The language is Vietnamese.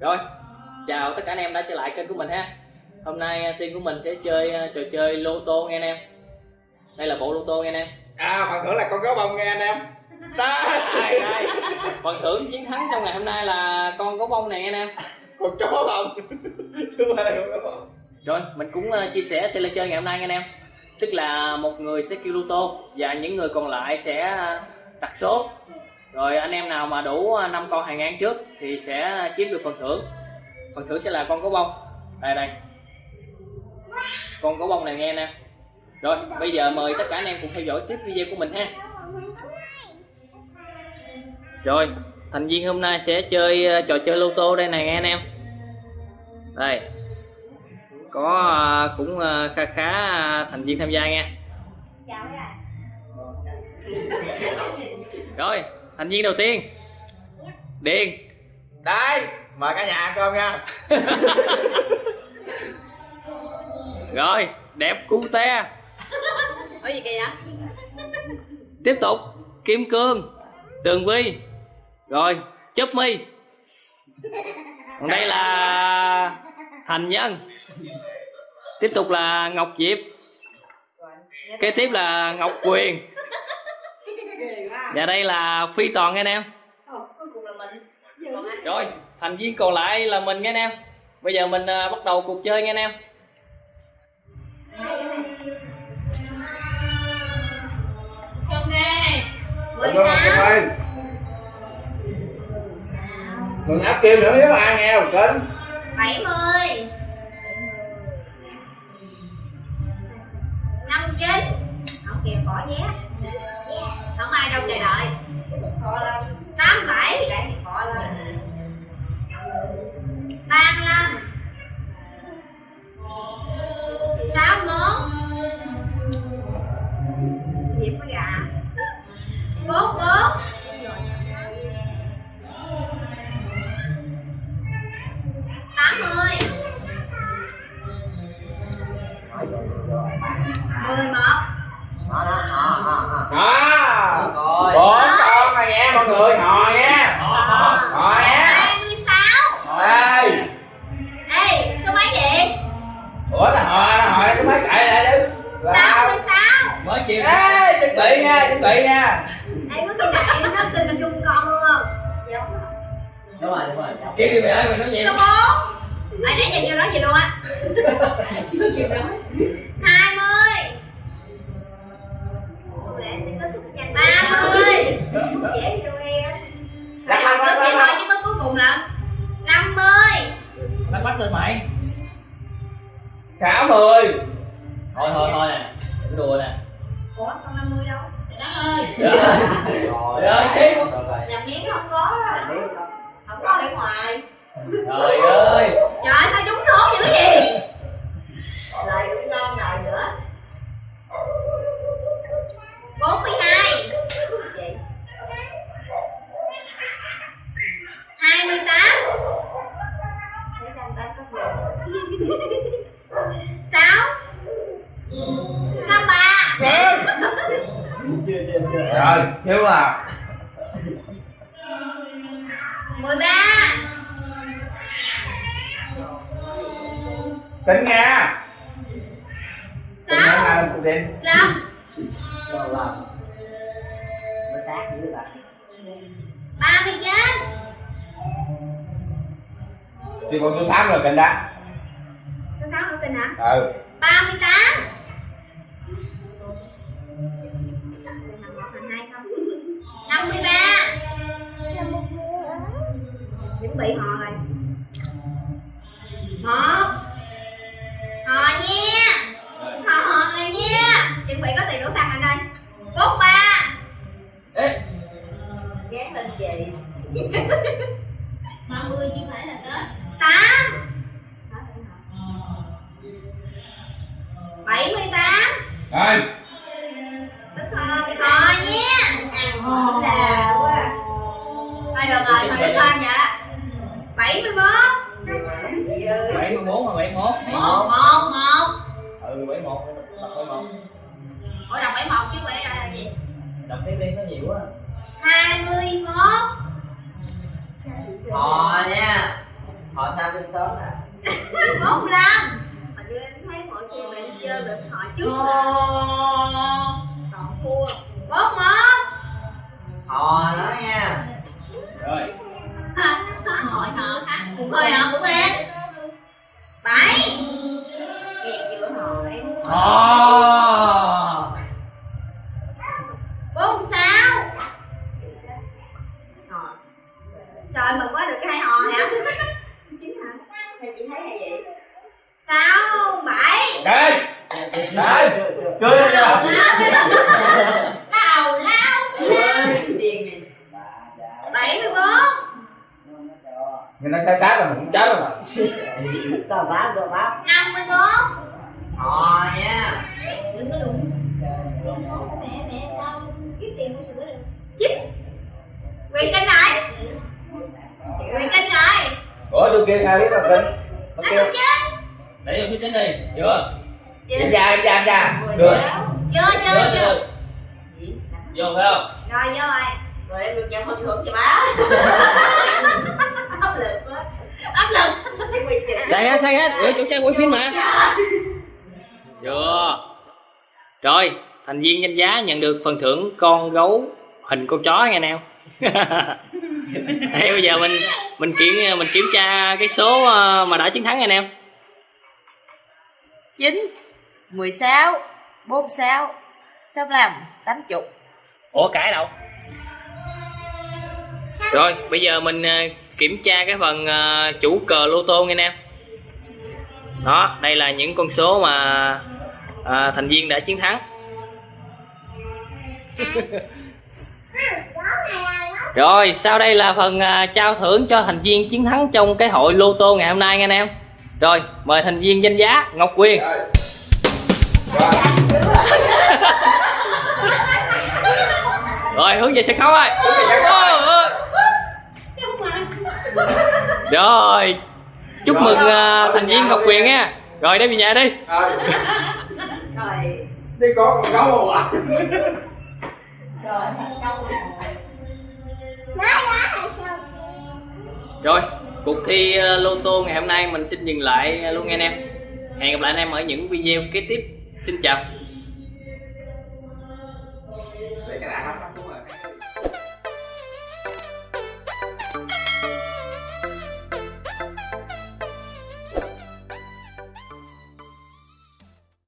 Rồi, chào tất cả anh em đã trở lại kênh của mình ha. Hôm nay à, team của mình sẽ chơi à, trò chơi lô tô nghe anh em. Đây là bộ lô tô nghe anh em. À phần thưởng là con gấu bông nghe anh em. Đây, đây. Phần thưởng chiến thắng trong ngày hôm nay là con gấu bông này nghe anh em. Con chó bông. Chứ không phải là con gấu bông. Rồi, mình cũng à, chia sẻ sẽ là chơi ngày hôm nay nghe anh em. Tức là một người sẽ kêu lô tô Và những người còn lại sẽ đặt số Rồi anh em nào mà đủ 5 con hàng ngang trước Thì sẽ chiếm được phần thưởng. Phần thưởng sẽ là con gấu bông. Đây đây. Con gấu bông này nghe nè. Rồi bây giờ mời tất cả anh em cùng theo dõi tiếp video của mình ha. Rồi thành viên hôm nay sẽ chơi ờ, trò chơi lô tô đây này nghe anh em. Đây. Có ờ, cũng khá khá thành viên tham gia nha Rồi thành viên đầu tiên. Điền. Đây Mời cả nhà ăn cơm nha. Rồi đẹp cute Có gì kìa? Tiếp tục. Kim Cương Tường Vi Rồi Chớp Mi. Còn đây là Thành Nhân. Tiếp tục là Ngọc Diệp. Kế tiếp là Ngọc Quyền Và đây là Phi Toàn nghe anh em. Cuối cùng là mình. Rồi thành viên còn lại là mình nghe anh em. Bây giờ mình à, bắt đầu cuộc chơi nghe anh em. Mừng áp kim nữa nếu ai nghe một kênh 70 59 Không kìa bỏ vé Ai đâu chờ đợi. 87 35 61 66 Mới chiều Ê chuẩn bị nha chuẩn bị nha. Ê, có tin là em nó tin là chung con luôn không? Giống Đúng rồi đúng rồi Kêu đi mày ơi mày nói gì Số 4 Ê, nãy giờ chưa nói gì luôn á? 20 30 Dễ gì đâu nghe Phải học trước vậy thôi chứ có cuối cùng là 50 Bắt bắt lên mày. Sáu mươi Thôi thôi thôi nè. Đừng đùa nè Ủa, con 50 đâu? Trời đất ơi. Trời ơi. Nhập miếng không có. Không có để ngoài. Trời ơi. Trời ơi, sao trúng số dữ vậy? Lại cũng ngon rồi nữa. 42 Vậy? 28 Để xem ta có gì 6 53 Rồi thiếu à? 13 Tính nha. Tính nha Sáu. là một đêm 5 39 Thì còn tôi tám rồi kênh đó Số 6 nữa tin hả? Ừ. 38 53 bị họ rồi. Một Họ nha. Họ họ rồi nha. Chuẩn bị có tiền đổ xăng ở đây. Bốn ba. Ê. Gán lên chị 30 chứ phải là Tết. 8 78 Rồi Đúng rồi, họ nha. Là quá. Thôi được rồi, thôi đứng lên vậy 71 71 mà 71 một một một. Ừ 71 Đọc 71 ủa đọc bảy một chứ bảy là gì? Đọc tiếp đi nó nhiều quá. hai mươi mốt. Hò nha. Họ sao trên sớm nè. Bốn lăm mà đưa em thấy mọi người bạn chơi được họ trước còn hỏi Ồ. bốn sáu Rồi. trời mừng quá được cái hai hò hả? Chính hả? Hay chị thấy hay vậy? Sáu bảy. Đây. Đây. Lên lao rồi lao lao bảy mươi bốn người ta chơi cá là mình cũng chết rồi mà. Tao bám tao bám năm mươi bốn kia ai biết là tôi ăn kêu để vô phía chính đi chưa em ra em ra em ra được chưa chưa chưa vô. phải không? Rồi vô rồi. Rồi em được nhận phần thưởng cho bá áp lực quá. Áp lực. Sai hết sai hết. Để chủ trang quay phim mà. Chưa rồi thành viên danh giá nhận được phần thưởng con gấu hình con chó nghe nè Đây, bây giờ mình mình kiểm mình kiểm tra cái số ờ, mà đã chiến thắng nghe nè chín mười sáu bốn sáu sáu lăm tám chục. Ủa cãi đâu? Rồi bây giờ mình ờ, kiểm tra cái phần ờ, chủ cờ lô tô nghe nè đó đây là những con số mà à, thành viên đã chiến thắng rồi sau đây là phần à, trao thưởng cho thành viên chiến thắng trong cái hội lô tô ngày hôm nay nghe anh em. Rồi mời thành viên danh giá ngọc quyền. Rồi rồi rồi hướng về sân khấu ơi. Ôi, ôi. rồi chúc mừng à, thành viên ngọc quyền nha. Rồi đem về nhà đi. Rồi. Rồi. Đi con con gấu không ạ? Rồi rồi, cuộc thi ờ, lô tô ngày hôm nay mình xin dừng lại ờ, luôn nghe anh em. Hẹn gặp lại anh em ở những video kế tiếp. Xin chào.